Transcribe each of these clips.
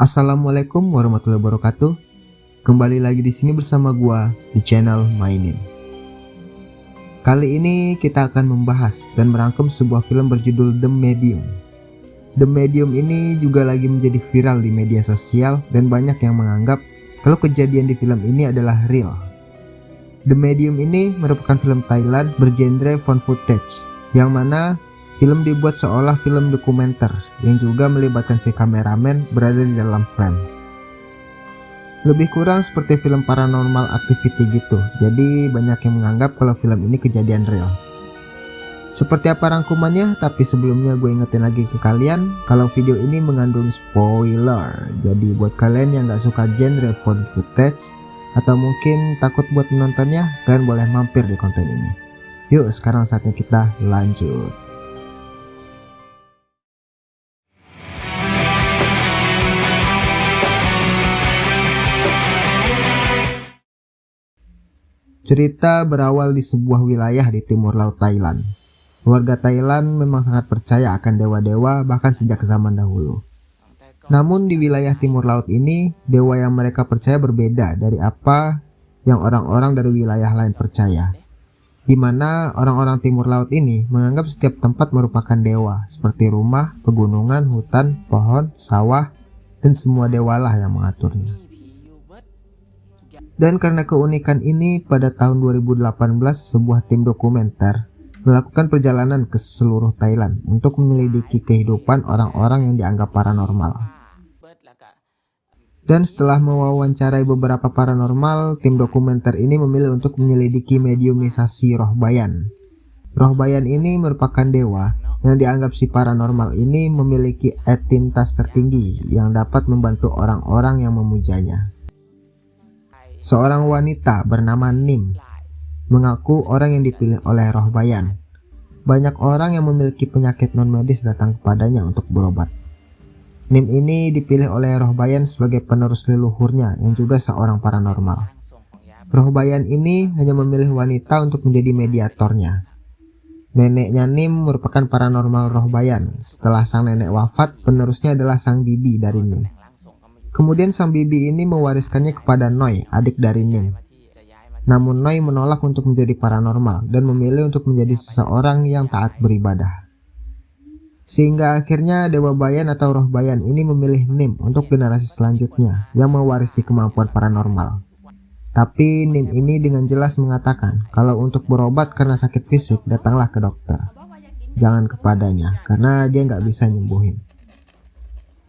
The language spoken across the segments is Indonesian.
Assalamualaikum warahmatullahi wabarakatuh. Kembali lagi di sini bersama gua di channel Mainin. Kali ini kita akan membahas dan merangkum sebuah film berjudul The Medium. The Medium ini juga lagi menjadi viral di media sosial dan banyak yang menganggap kalau kejadian di film ini adalah real. The Medium ini merupakan film Thailand bergenre found footage yang mana Film dibuat seolah film dokumenter yang juga melibatkan si kameramen berada di dalam frame. Lebih kurang seperti film paranormal activity gitu, jadi banyak yang menganggap kalau film ini kejadian real. Seperti apa rangkumannya, tapi sebelumnya gue ingetin lagi ke kalian kalau video ini mengandung spoiler. Jadi buat kalian yang gak suka genre found footage atau mungkin takut buat menontonnya, kalian boleh mampir di konten ini. Yuk sekarang saatnya kita lanjut. Cerita berawal di sebuah wilayah di timur laut Thailand. Warga Thailand memang sangat percaya akan dewa-dewa bahkan sejak zaman dahulu. Namun di wilayah timur laut ini, dewa yang mereka percaya berbeda dari apa yang orang-orang dari wilayah lain percaya. Di mana orang-orang timur laut ini menganggap setiap tempat merupakan dewa, seperti rumah, pegunungan, hutan, pohon, sawah, dan semua dewalah yang mengaturnya. Dan karena keunikan ini, pada tahun 2018 sebuah tim dokumenter melakukan perjalanan ke seluruh Thailand untuk menyelidiki kehidupan orang-orang yang dianggap paranormal. Dan setelah mewawancarai beberapa paranormal, tim dokumenter ini memilih untuk menyelidiki mediumisasi roh bayan. Roh bayan ini merupakan dewa yang dianggap si paranormal ini memiliki etintas tertinggi yang dapat membantu orang-orang yang memujanya. Seorang wanita bernama Nim mengaku orang yang dipilih oleh roh bayan. Banyak orang yang memiliki penyakit non medis datang kepadanya untuk berobat. Nim ini dipilih oleh roh bayan sebagai penerus leluhurnya yang juga seorang paranormal. Roh bayan ini hanya memilih wanita untuk menjadi mediatornya. Neneknya Nim merupakan paranormal roh bayan. Setelah sang nenek wafat, penerusnya adalah sang bibi dari Nim. Kemudian sang bibi ini mewariskannya kepada Noi, adik dari Nim. Namun Noi menolak untuk menjadi paranormal dan memilih untuk menjadi seseorang yang taat beribadah. Sehingga akhirnya Dewa Bayan atau Roh Bayan ini memilih Nim untuk generasi selanjutnya yang mewarisi kemampuan paranormal. Tapi Nim ini dengan jelas mengatakan kalau untuk berobat karena sakit fisik datanglah ke dokter. Jangan kepadanya karena dia nggak bisa nyembuhin.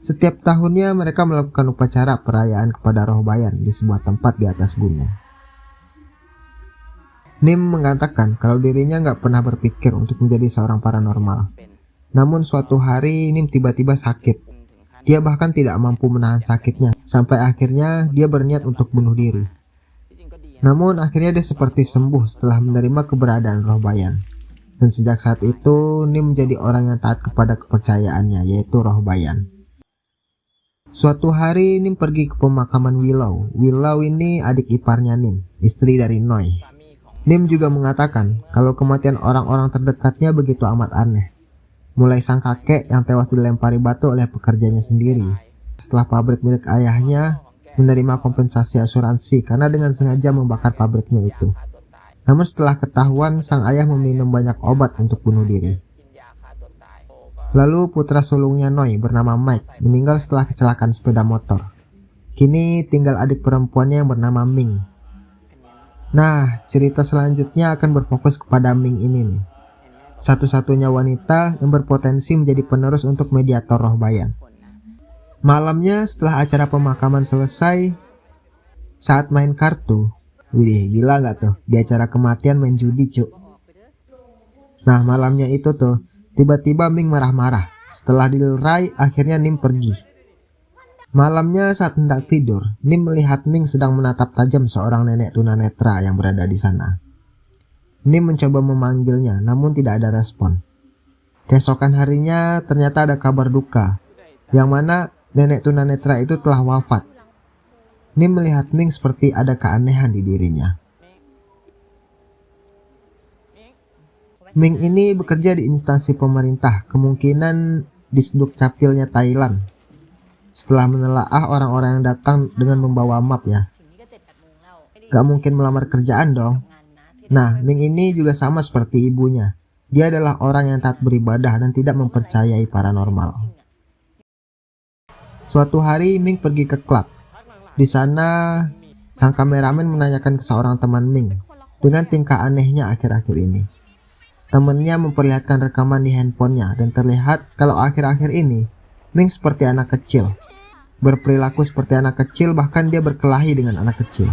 Setiap tahunnya mereka melakukan upacara perayaan kepada roh bayan di sebuah tempat di atas gunung. Nim mengatakan kalau dirinya nggak pernah berpikir untuk menjadi seorang paranormal. Namun suatu hari Nim tiba-tiba sakit. Dia bahkan tidak mampu menahan sakitnya sampai akhirnya dia berniat untuk bunuh diri. Namun akhirnya dia seperti sembuh setelah menerima keberadaan roh bayan. Dan sejak saat itu Nim menjadi orang yang taat kepada kepercayaannya yaitu roh bayan. Suatu hari Nim pergi ke pemakaman Willow. Willow ini adik iparnya Nim, istri dari Noi. Nim juga mengatakan kalau kematian orang-orang terdekatnya begitu amat aneh. Mulai sang kakek yang tewas dilempari batu oleh pekerjanya sendiri. Setelah pabrik milik ayahnya menerima kompensasi asuransi karena dengan sengaja membakar pabriknya itu. Namun setelah ketahuan sang ayah meminum banyak obat untuk bunuh diri. Lalu putra sulungnya Noi bernama Mike meninggal setelah kecelakaan sepeda motor. Kini tinggal adik perempuannya yang bernama Ming. Nah, cerita selanjutnya akan berfokus kepada Ming ini nih. Satu-satunya wanita yang berpotensi menjadi penerus untuk mediator roh bayan. Malamnya setelah acara pemakaman selesai, saat main kartu, widih gila gak tuh, di acara kematian main judi cuk. Nah malamnya itu tuh, Tiba-tiba Ming marah-marah. Setelah dilerai, akhirnya Nim pergi. Malamnya saat hendak tidur, Nim melihat Ming sedang menatap tajam seorang nenek tunanetra yang berada di sana. Nim mencoba memanggilnya, namun tidak ada respon. Keesokan harinya ternyata ada kabar duka, yang mana nenek tunanetra itu telah wafat. Nim melihat Ming seperti ada keanehan di dirinya. Ming ini bekerja di instansi pemerintah, kemungkinan di Sduk Capilnya Thailand. setelah menelaah orang-orang yang datang dengan membawa map ya. Gak mungkin melamar kerjaan dong. Nah, Ming ini juga sama seperti ibunya. Dia adalah orang yang taat beribadah dan tidak mempercayai paranormal. Suatu hari Ming pergi ke klub. Di sana, sang kameramen menanyakan ke seorang teman Ming dengan tingkah anehnya akhir-akhir ini. Temannya memperlihatkan rekaman di handphonenya dan terlihat kalau akhir-akhir ini Ming seperti anak kecil. Berperilaku seperti anak kecil bahkan dia berkelahi dengan anak kecil.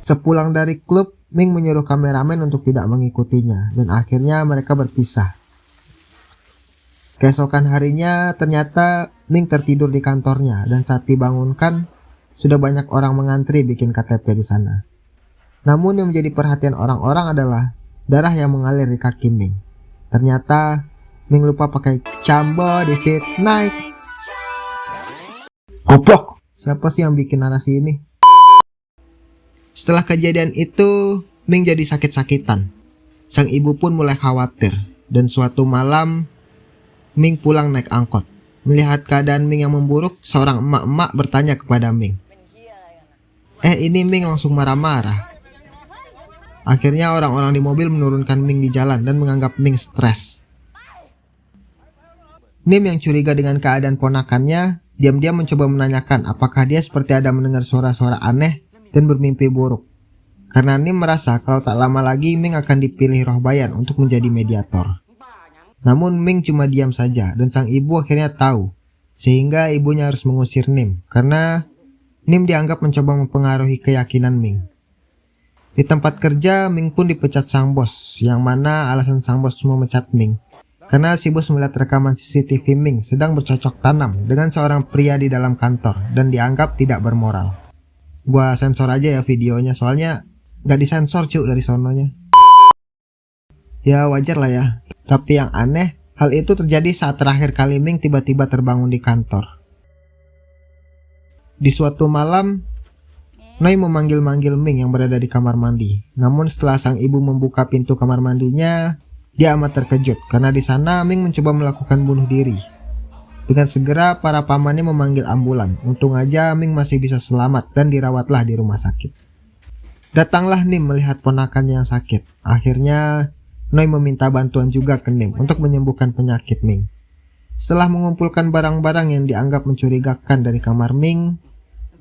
Sepulang dari klub, Ming menyuruh kameramen untuk tidak mengikutinya dan akhirnya mereka berpisah. Keesokan harinya ternyata Ming tertidur di kantornya dan saat dibangunkan sudah banyak orang mengantri bikin KTP di sana. Namun yang menjadi perhatian orang-orang adalah darah yang mengalir di kaki Ming. Ternyata Ming lupa pakai cambo di fit night. Goblok! Siapa sih yang bikin narasi ini? Setelah kejadian itu, Ming jadi sakit-sakitan. Sang ibu pun mulai khawatir. Dan suatu malam, Ming pulang naik angkot. Melihat keadaan Ming yang memburuk, seorang emak-emak bertanya kepada Ming. Eh ini Ming langsung marah-marah. Akhirnya orang-orang di mobil menurunkan Ming di jalan dan menganggap Ming stres. Nim yang curiga dengan keadaan ponakannya, diam-diam mencoba menanyakan apakah dia seperti ada mendengar suara-suara aneh dan bermimpi buruk. Karena Nim merasa kalau tak lama lagi Ming akan dipilih roh bayan untuk menjadi mediator. Namun Ming cuma diam saja dan sang ibu akhirnya tahu, sehingga ibunya harus mengusir Nim karena Nim dianggap mencoba mempengaruhi keyakinan Ming. Di tempat kerja, Ming pun dipecat sang bos, yang mana alasan sang bos memecat Ming. Karena si bos melihat rekaman CCTV Ming sedang bercocok tanam dengan seorang pria di dalam kantor dan dianggap tidak bermoral. Gua sensor aja ya videonya, soalnya gak disensor cuk dari sononya. Ya wajar lah ya, tapi yang aneh, hal itu terjadi saat terakhir kali Ming tiba-tiba terbangun di kantor. Di suatu malam, Noi memanggil-manggil Ming yang berada di kamar mandi. Namun setelah sang ibu membuka pintu kamar mandinya, dia amat terkejut karena di sana Ming mencoba melakukan bunuh diri. Dengan segera para pamannya memanggil ambulan. Untung aja Ming masih bisa selamat dan dirawatlah di rumah sakit. Datanglah Nim melihat ponakannya yang sakit. Akhirnya Noi meminta bantuan juga ke Nim untuk menyembuhkan penyakit Ming. Setelah mengumpulkan barang-barang yang dianggap mencurigakan dari kamar Ming,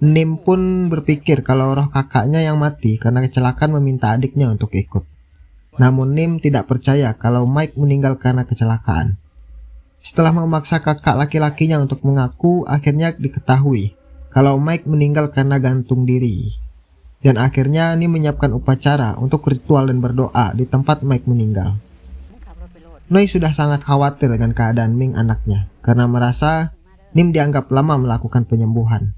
Nim pun berpikir kalau roh kakaknya yang mati karena kecelakaan meminta adiknya untuk ikut. Namun Nim tidak percaya kalau Mike meninggal karena kecelakaan. Setelah memaksa kakak laki-lakinya untuk mengaku, akhirnya diketahui kalau Mike meninggal karena gantung diri. Dan akhirnya Nim menyiapkan upacara untuk ritual dan berdoa di tempat Mike meninggal. Noi sudah sangat khawatir dengan keadaan Ming anaknya karena merasa Nim dianggap lama melakukan penyembuhan.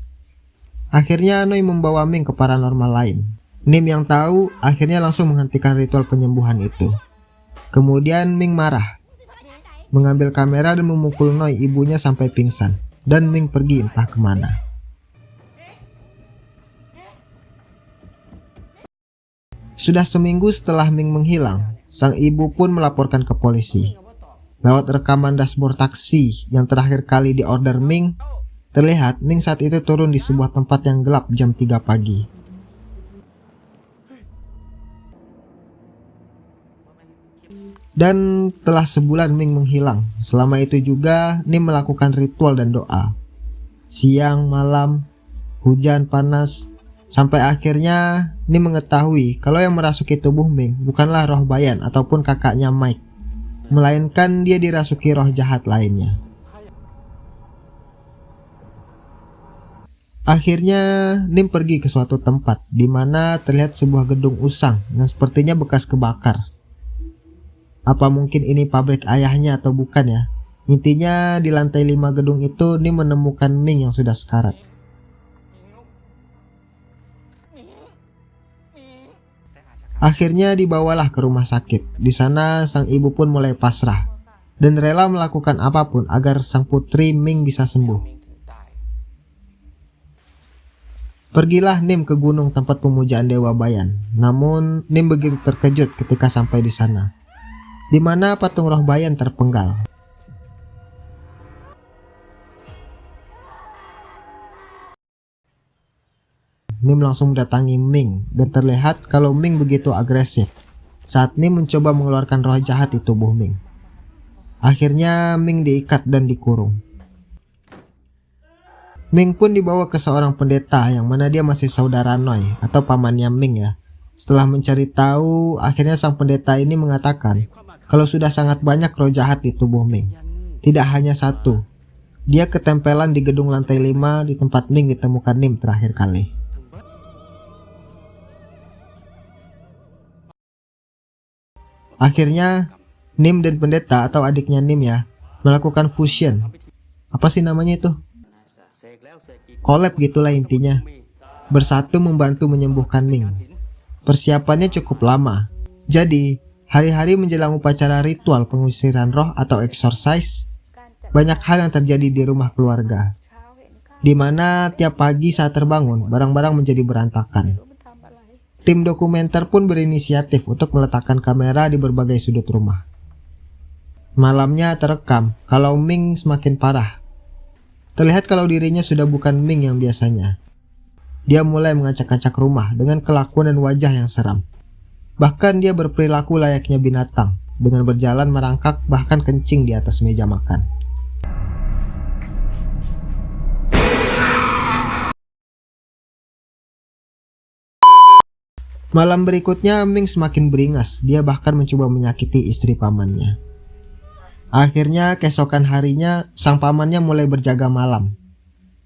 Akhirnya Noi membawa Ming ke paranormal lain. Nim yang tahu akhirnya langsung menghentikan ritual penyembuhan itu. Kemudian Ming marah, mengambil kamera dan memukul Noi ibunya sampai pingsan, dan Ming pergi entah ke mana. Sudah seminggu setelah Ming menghilang, sang ibu pun melaporkan ke polisi. Lewat rekaman dashboard taksi yang terakhir kali diorder Ming, Terlihat Ning saat itu turun di sebuah tempat yang gelap jam 3 pagi. Dan telah sebulan Ming menghilang. Selama itu juga Ning melakukan ritual dan doa. Siang, malam, hujan, panas, sampai akhirnya Ning mengetahui kalau yang merasuki tubuh Ming bukanlah roh bayan ataupun kakaknya Mike, melainkan dia dirasuki roh jahat lainnya. Akhirnya Nim pergi ke suatu tempat di mana terlihat sebuah gedung usang yang sepertinya bekas kebakar. Apa mungkin ini pabrik ayahnya atau bukan ya? Intinya di lantai 5 gedung itu Nim menemukan Ming yang sudah sekarat. Akhirnya dibawalah ke rumah sakit. Di sana sang ibu pun mulai pasrah dan rela melakukan apa pun agar sang putri Ming bisa sembuh. Pergilah Nim ke gunung tempat pemujaan Dewa Bayan. Namun, Nim begitu terkejut ketika sampai di sana, di mana patung roh Bayan terpenggal. Nim langsung datangi Ming dan terlihat kalau Ming begitu agresif saat Nim mencoba mengeluarkan roh jahat di tubuh Ming. Akhirnya Ming diikat dan dikurung. Ming pun dibawa ke seorang pendeta yang mana dia masih saudara Noi atau pamannya Ming ya. Setelah mencari tahu, akhirnya sang pendeta ini mengatakan kalau sudah sangat banyak roh jahat di tubuh Ming. Tidak hanya satu, dia ketempelan di gedung lantai 5 di tempat Ming ditemukan Nim terakhir kali. Akhirnya, Nim dan pendeta atau adiknya Nim ya, melakukan fusion. Apa sih namanya itu? Collab gitulah intinya. Bersatu membantu menyembuhkan Ming. Persiapannya cukup lama. Jadi, hari-hari menjelang upacara ritual pengusiran roh atau exorcise, banyak hal yang terjadi di rumah keluarga, di mana tiap pagi saat terbangun, barang-barang menjadi berantakan. Tim dokumenter pun berinisiatif untuk meletakkan kamera di berbagai sudut rumah. Malamnya terekam kalau Ming semakin parah. Terlihat kalau dirinya sudah bukan Ming yang biasanya. Dia mulai mengacak-acak rumah dengan kelakuan dan wajah yang seram. Bahkan dia berperilaku layaknya binatang, dengan berjalan merangkak bahkan kencing di atas meja makan. Malam berikutnya Ming semakin beringas, dia bahkan mencoba menyakiti istri pamannya. Akhirnya keesokan harinya sang pamannya mulai berjaga malam.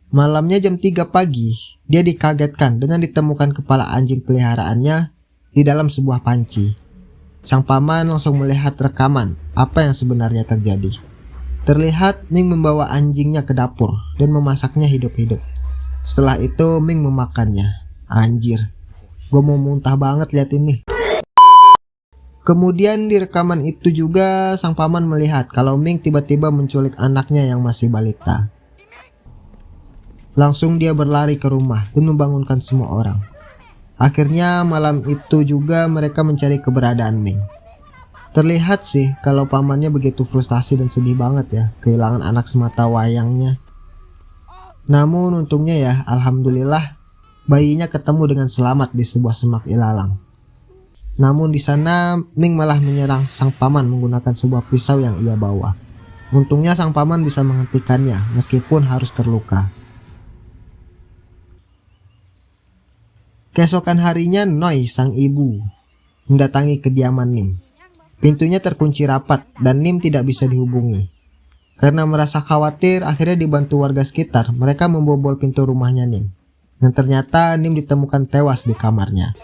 Malamnya jam 3 pagi, dia dikagetkan dengan ditemukan kepala anjing peliharaannya di dalam sebuah panci. Sang paman langsung melihat rekaman apa yang sebenarnya terjadi. Terlihat Ming membawa anjingnya ke dapur dan memasaknya hidup-hidup. Setelah itu Ming memakannya. Anjir, Gue mau muntah banget lihat ini. Kemudian di rekaman itu juga sang paman melihat kalau Ming tiba-tiba menculik anaknya yang masih balita. Langsung dia berlari ke rumah dan membangunkan semua orang. Akhirnya malam itu juga mereka mencari keberadaan Ming. Terlihat sih kalau pamannya begitu frustasi dan sedih banget ya kehilangan anak semata wayangnya. Namun untungnya ya alhamdulillah bayinya ketemu dengan selamat di sebuah semak ilalang. Namun di sana Ming malah menyerang sang paman menggunakan sebuah pisau yang ia bawa. Untungnya sang paman bisa menghentikannya meskipun harus terluka. Keesokan harinya Noi sang ibu mendatangi kediaman Nim. Pintunya terkunci rapat dan Nim tidak bisa dihubungi. Karena merasa khawatir, akhirnya dibantu warga sekitar, mereka membobol pintu rumahnya Nim dan ternyata Nim ditemukan tewas di kamarnya.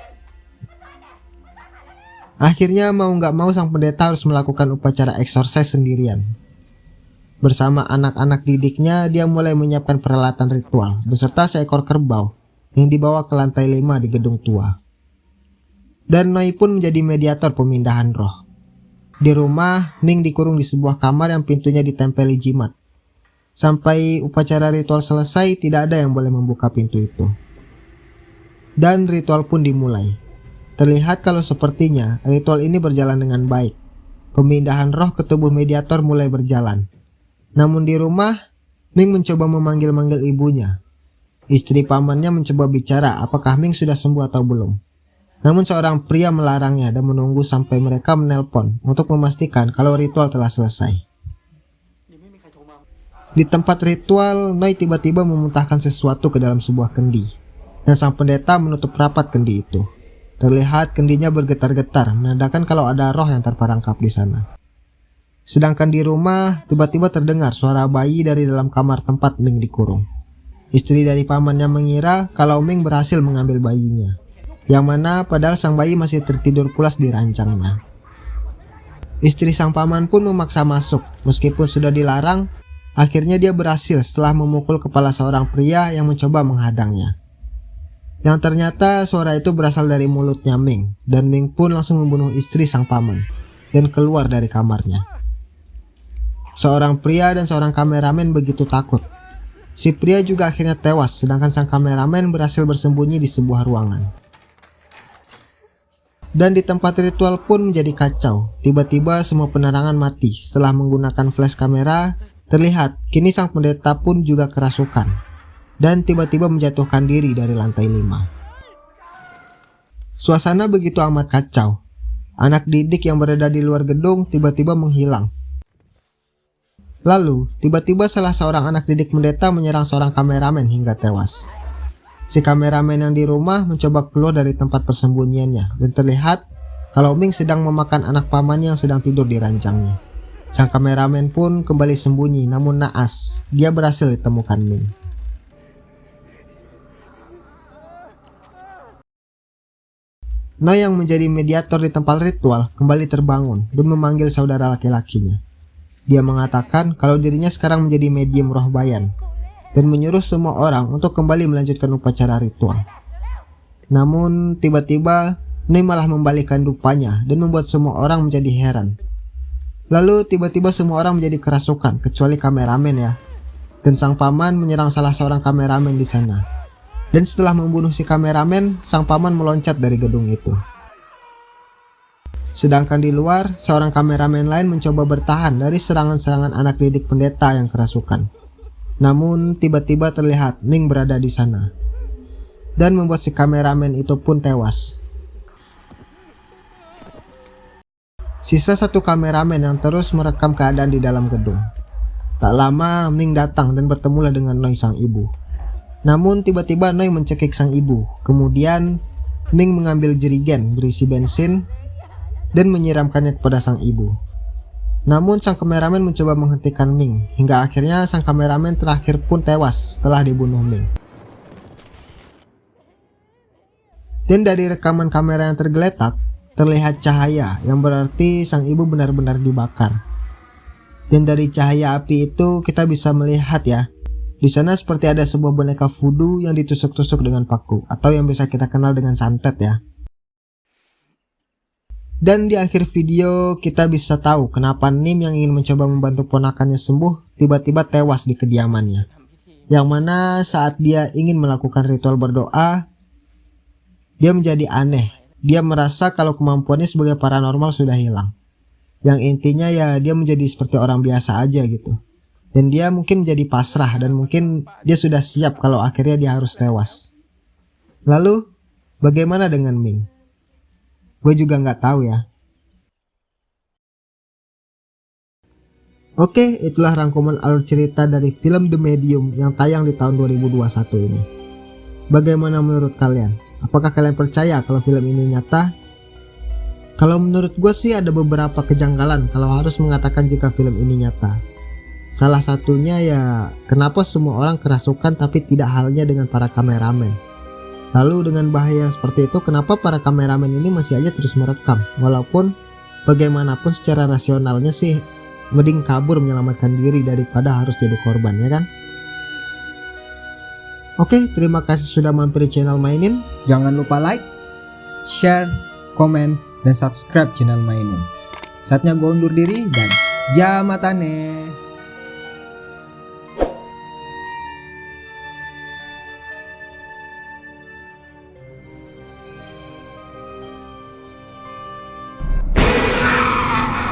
Akhirnya mau nggak mau sang pendeta harus melakukan upacara exorcise sendirian. Bersama anak-anak didiknya, dia mulai menyiapkan peralatan ritual beserta seekor kerbau yang dibawa ke lantai 5 di gedung tua. Dan Noi pun menjadi mediator pemindahan roh. Di rumah, Ming dikurung di sebuah kamar yang pintunya ditempeli jimat. Sampai upacara ritual selesai, tidak ada yang boleh membuka pintu itu. Dan ritual pun dimulai. Terlihat kalau sepertinya ritual ini berjalan dengan baik. Pemindahan roh ke tubuh mediator mulai berjalan. Namun di rumah, Ming mencoba memanggil-manggil ibunya. Istri pamannya mencoba bicara apakah Ming sudah sembuh atau belum. Namun seorang pria melarangnya dan menunggu sampai mereka menelpon untuk memastikan kalau ritual telah selesai. Di tempat ritual, Noi tiba-tiba memuntahkan sesuatu ke dalam sebuah kendi. Dan sang pendeta menutup rapat kendi itu. Terlihat kendinya bergetar-getar, menandakan kalau ada roh yang terperangkap di sana. Sedangkan di rumah, tiba-tiba terdengar suara bayi dari dalam kamar tempat Ming dikurung. Istri dari pamannya mengira kalau Ming berhasil mengambil bayinya. Yang mana padahal sang bayi masih tertidur pulas di rancangnya. Istri sang paman pun memaksa masuk, meskipun sudah dilarang, Akhirnya dia berhasil setelah memukul kepala seorang pria yang mencoba menghadangnya. Yang ternyata suara itu berasal dari mulutnya Ming, dan Ming pun langsung membunuh istri sang paman, dan keluar dari kamarnya. Seorang pria dan seorang kameramen begitu takut. Si pria juga akhirnya tewas, sedangkan sang kameramen berhasil bersembunyi di sebuah ruangan. Dan di tempat ritual pun menjadi kacau. Tiba-tiba semua penerangan mati setelah menggunakan flash kamera Terlihat, kini sang pendeta pun juga kerasukan dan tiba-tiba menjatuhkan diri dari lantai 5. Suasana begitu amat kacau. Anak didik yang berada di luar gedung tiba-tiba menghilang. Lalu, tiba-tiba salah seorang anak didik pendeta menyerang seorang kameramen hingga tewas. Si kameramen yang di rumah mencoba keluar dari tempat persembunyiannya dan terlihat kalau Ming sedang memakan anak pamannya yang sedang tidur di ranjangnya. Sang kameramen pun kembali sembunyi namun naas, dia berhasil ditemukan Ming. Noi yang menjadi mediator di tempat ritual kembali terbangun dan memanggil saudara laki-lakinya. Dia mengatakan kalau dirinya sekarang menjadi medium roh bayan dan menyuruh semua orang untuk kembali melanjutkan upacara ritual. Namun tiba-tiba Nei malah membalikkan rupanya dan membuat semua orang menjadi heran. Lalu tiba-tiba semua orang menjadi kerasukan kecuali kameramen ya. Dan sang paman menyerang salah seorang kameramen di sana. Dan setelah membunuh si kameramen, sang paman meloncat dari gedung itu. Sedangkan di luar, seorang kameramen lain mencoba bertahan dari serangan-serangan anak didik pendeta yang kerasukan. Namun tiba-tiba terlihat Ming berada di sana dan membuat si kameramen itu pun tewas. Sisa satu kameramen yang terus merekam keadaan di dalam gedung. Tak lama Ming datang dan bertemulah dengan Noi sang ibu. Namun tiba-tiba Noi mencekik sang ibu. Kemudian Ming mengambil jerigen berisi bensin dan menyiramkannya kepada sang ibu. Namun sang kameramen mencoba menghentikan Ming, hingga akhirnya sang kameramen terakhir pun tewas setelah dibunuh Ming. Dan dari rekaman kamera yang tergeletak, terlihat cahaya yang berarti sang ibu benar-benar dibakar. Dan dari cahaya api itu kita bisa melihat ya, di sana seperti ada sebuah boneka voodoo yang ditusuk-tusuk dengan paku atau yang bisa kita kenal dengan santet ya. Dan di akhir video kita bisa tahu kenapa Nim yang ingin mencoba membantu ponakannya sembuh tiba-tiba tewas di kediamannya. Yang mana saat dia ingin melakukan ritual berdoa, dia menjadi aneh. Dia merasa kalau kemampuannya sebagai paranormal sudah hilang. Yang intinya ya dia menjadi seperti orang biasa aja gitu. Dan dia mungkin menjadi pasrah dan mungkin dia sudah siap kalau akhirnya dia harus tewas. Lalu, bagaimana dengan Ming? Gue juga nggak tahu ya. Oke, itulah rangkuman alur cerita dari film The Medium yang tayang di tahun 2021 ini. Bagaimana menurut kalian? Apakah kalian percaya kalau film ini nyata? Kalau menurut gue sih ada beberapa kejanggalan kalau harus mengatakan jika film ini nyata. Salah satunya ya, kenapa semua orang kerasukan tapi tidak halnya dengan para kameramen. Lalu dengan bahaya yang seperti itu kenapa para kameramen ini masih aja terus merekam? Walaupun bagaimanapun secara rasionalnya sih mending kabur menyelamatkan diri daripada harus jadi korban ya kan? Oke terima kasih sudah mampir di channel mainin. Jangan lupa like share komen dan subscribe channel mainin. Saatnya gue undur diri dan jamatane